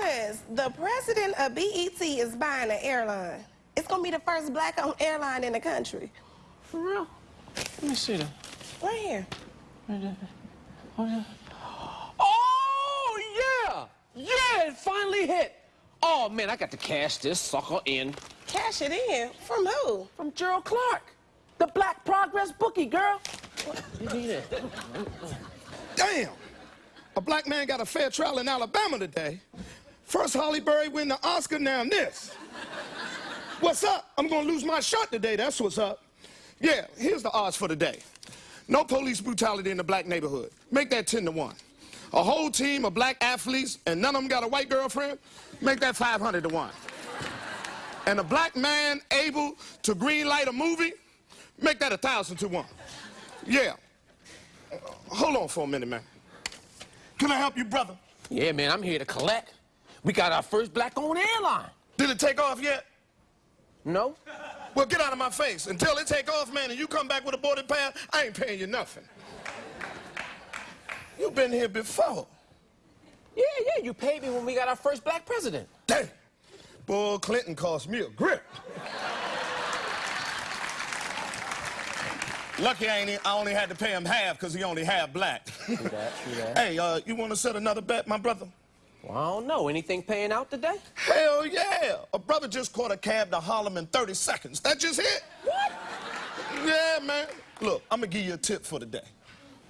Marcus, the president of BET is buying an airline. It's gonna be the first black-owned airline in the country. For real? Let me see that. Right here. Oh, oh, yeah! Yeah, it finally hit. Oh, man, I got to cash this sucker in Cash it in. From who? from Gerald Clark, the Black Progress bookie, girl. You need it. Damn! A black man got a fair trial in Alabama today. First Halle Berry win the Oscar, now this. What's up? I'm gonna lose my shot today, that's what's up. Yeah, here's the odds for today. No police brutality in the black neighborhood. Make that 10 to 1. A whole team of black athletes and none of them got a white girlfriend, make that 500 to 1. And a black man able to green light a movie, make that a 1,000 to 1. Yeah. Hold on for a minute, man. Can I help you, brother? Yeah, man, I'm here to collect. We got our first black-owned airline. Did it take off yet? No? Well, get out of my face. Until it take off, man, and you come back with a boarding pass, I ain't paying you nothing. you been here before. Yeah, yeah, you paid me when we got our first black president. Damn. Boy, Clinton cost me a grip. Lucky I, ain't, I only had to pay him half because he only half black. See that, see that. hey, uh, you want to set another bet, my brother? Well, I don't know. Anything paying out today? Hell yeah! A brother just caught a cab to Harlem in 30 seconds. That just hit. What? Yeah, man. Look, I'm gonna give you a tip for the day.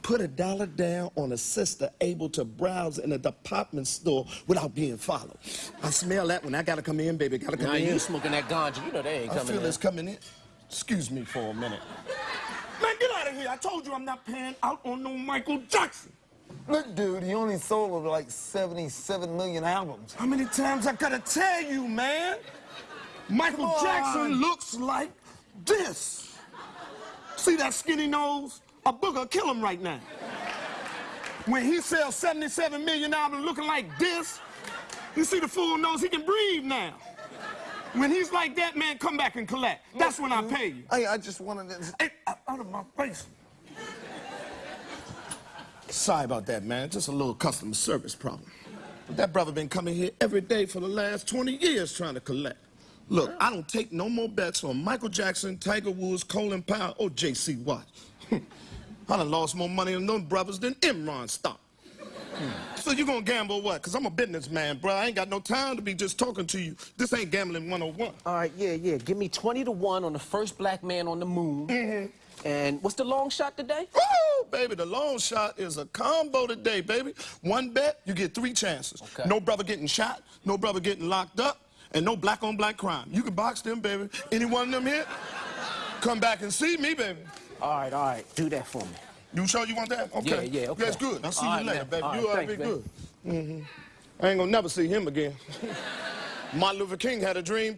Put a dollar down on a sister able to browse in a department store without being followed. I smell that one. I gotta come in, baby. Gotta come Now in. you smoking that ganja. You know they ain't coming in. I feel in. it's coming in. Excuse me for a minute. Man, get out of here. I told you I'm not paying out on no Michael Jackson. Look, dude, he only sold like 77 million albums. How many times I gotta tell you, man? Michael Come on. Jackson looks like this. See that skinny nose? A booger kill him right now. When he sells 77 million albums looking like this, you see the fool knows he can breathe now. When he's like that, man, come back and collect. That's when I mm-hmm. pay you. Hey, I just wanted to. Hey, out of my face. Sorry about that, man. Just a little customer service problem. But that brother been coming here every day for the last 20 years trying to collect. Look, I don't take no more bets on Michael Jackson, Tiger Woods, Colin Powell, or J.C. Watt. I done lost more money on them brothers than Enron stock. So you gonna gamble what? Cause I'm a businessman, bro. I ain't got no time to be just talking to you. This ain't gambling 101. All right, yeah, yeah. Give me 20 to 1 on the first black man on the moon. Mm-hmm. And what's the long shot today? Woo, baby, the long shot is a combo today, baby. One bet, you get three chances. Okay. No brother getting shot, no brother getting locked up, and no black on black crime. You can box them, baby. Any one of them here, come back and see me, baby. All right, all right. Do that for me. You sure you want that? Okay. Yeah, yeah, okay. That's good. I'll see All you right, later, man. baby. All right, you ought to be good. hmm I ain't gonna never see him again. Martin Luther King had a dream